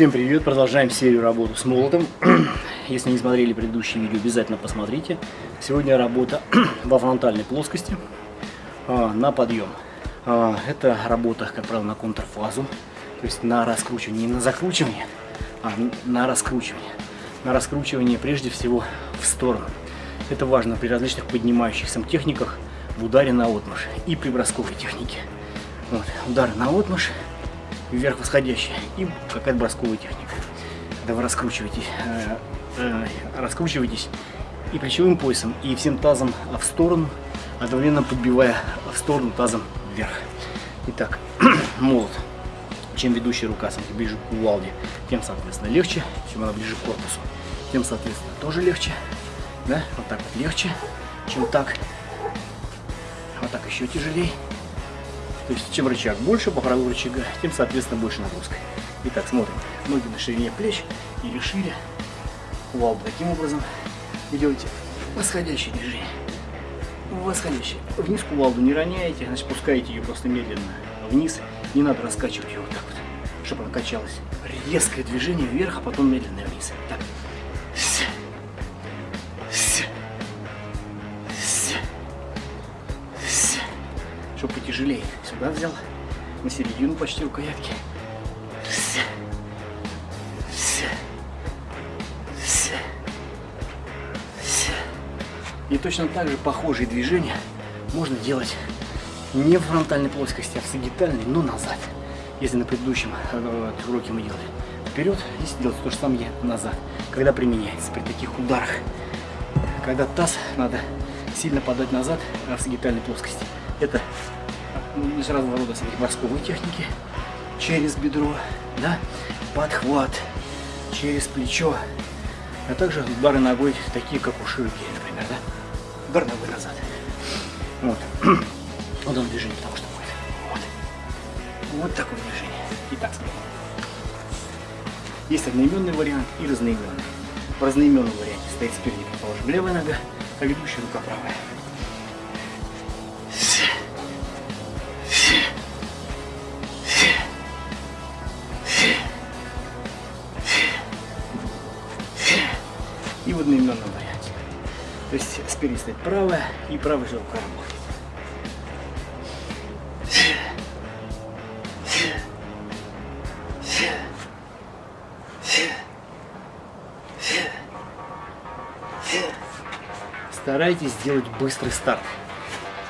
Всем привет! Продолжаем серию работы с молотом. Если не смотрели предыдущие видео, обязательно посмотрите. Сегодня работа во фронтальной плоскости а, на подъем. А, это работа, как правило, на контрфазу, то есть на раскручивание, не на закручивание, а на раскручивание. На раскручивание прежде всего в сторону. Это важно при различных поднимающихся техниках в ударе на отмышь и при бросковой технике. Вот, удары на отмышь вверх восходящая и какая-то бросковая техника. Когда вы раскручиваетесь, э, э, раскручиваетесь и плечевым поясом, и всем тазом в сторону, одновременно подбивая в сторону тазом вверх. Итак, молот. Чем ведущая рука самки ближе к кувалде, тем, соответственно, легче. Чем она ближе к корпусу, тем, соответственно, тоже легче. Да? Вот так вот легче, чем так. Вот так еще тяжелее. То есть чем рычаг больше по правилу рычага, тем соответственно больше нагрузка. Итак, смотрим. Ноги на ширине плеч или шире. Кувалду таким образом. Вы делаете восходящее движение. Восходящее. Вниз кувалду не роняете, значит пускаете ее просто медленно вниз. Не надо раскачивать ее вот так вот, чтобы она качалась. Резкое движение вверх, а потом медленно вниз. Так. Чтобы потяжелее. Сюда взял, на середину почти рукоятки. И точно так же похожие движения можно делать не в фронтальной плоскости, а в сагитальной, но назад. Если на предыдущем э, уроке мы делали вперед, здесь делать то же самое назад. Когда применяется при таких ударах, когда таз надо сильно подать назад а в сагитальной плоскости. Это из разного рода морской техники через бедро, да, подхват через плечо, а также удары ногой, такие как у Широки, например, да, удар ногой назад. Вот. Вот он движение, потому что будет. Вот. Вот такое движение. Итак, смотрим. Есть одноименный вариант и разноименный. В разноименном варианте стоит спереди, предположим, левая нога, а ведущая рука правая. То есть спереди стоит правая и правая же рука работает. Старайтесь сделать быстрый старт.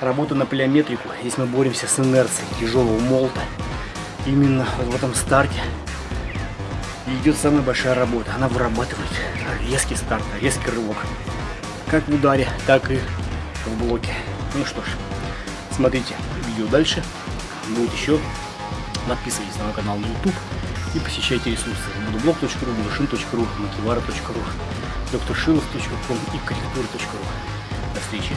Работа на плеометрику, здесь мы боремся с инерцией тяжелого молота. Именно в этом старте идет самая большая работа. Она вырабатывает резкий старт, резкий рывок. Как в ударе, так и в блоке. Ну что ж, смотрите видео дальше. Будет еще. Подписывайтесь на мой канал на YouTube и посещайте ресурсы budoblog.ru, budushin.ru, makivara.ru, drshilov.com и корректура.ру. До встречи!